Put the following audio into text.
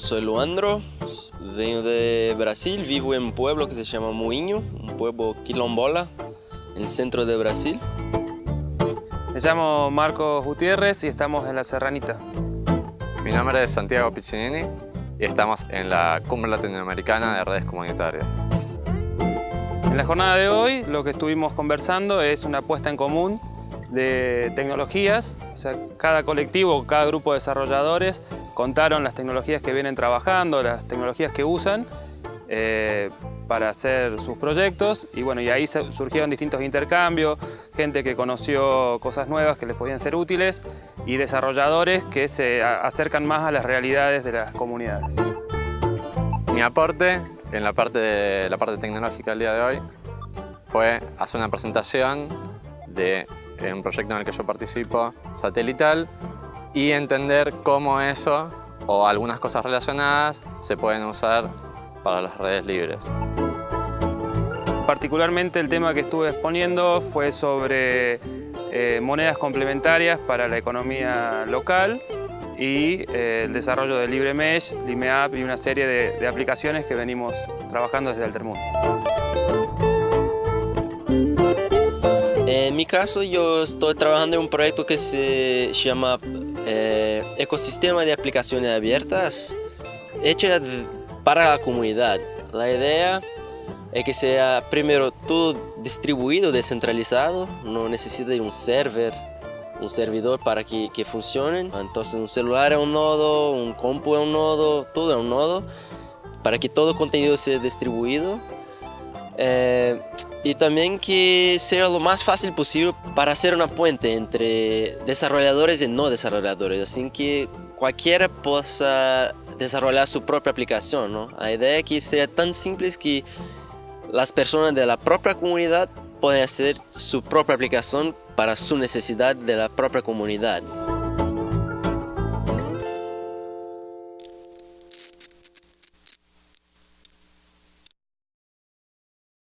Soy Luandro, vengo de Brasil, vivo en un pueblo que se llama Moinho, un pueblo quilombola, en el centro de Brasil. Me llamo Marcos Gutiérrez y estamos en La Serranita. Mi nombre es Santiago Piccinini y estamos en la Cumbre Latinoamericana de Redes Comunitarias. En la jornada de hoy lo que estuvimos conversando es una puesta en común de tecnologías, o sea, cada colectivo, cada grupo de desarrolladores contaron las tecnologías que vienen trabajando, las tecnologías que usan eh, para hacer sus proyectos y bueno, y ahí surgieron distintos intercambios, gente que conoció cosas nuevas que les podían ser útiles y desarrolladores que se acercan más a las realidades de las comunidades. Mi aporte en la parte, la parte tecnológica del día de hoy fue hacer una presentación de un proyecto en el que yo participo, satelital, y entender cómo eso o algunas cosas relacionadas se pueden usar para las redes libres. Particularmente el tema que estuve exponiendo fue sobre eh, monedas complementarias para la economía local y eh, el desarrollo de LibreMesh, LimeApp y una serie de, de aplicaciones que venimos trabajando desde Altermundo. Caso, yo estoy trabajando en un proyecto que se llama eh, Ecosistema de Aplicaciones Abiertas, hecha para la comunidad. La idea es que sea primero todo distribuido, descentralizado, no necesita de un server, un servidor para que, que funcione. Entonces un celular es un nodo, un compu es un nodo, todo es un nodo, para que todo contenido sea distribuido. Eh, y también que sea lo más fácil posible para hacer una puente entre desarrolladores y no desarrolladores, así que cualquiera pueda desarrollar su propia aplicación. ¿no? La idea es que sea tan simple que las personas de la propia comunidad puedan hacer su propia aplicación para su necesidad de la propia comunidad.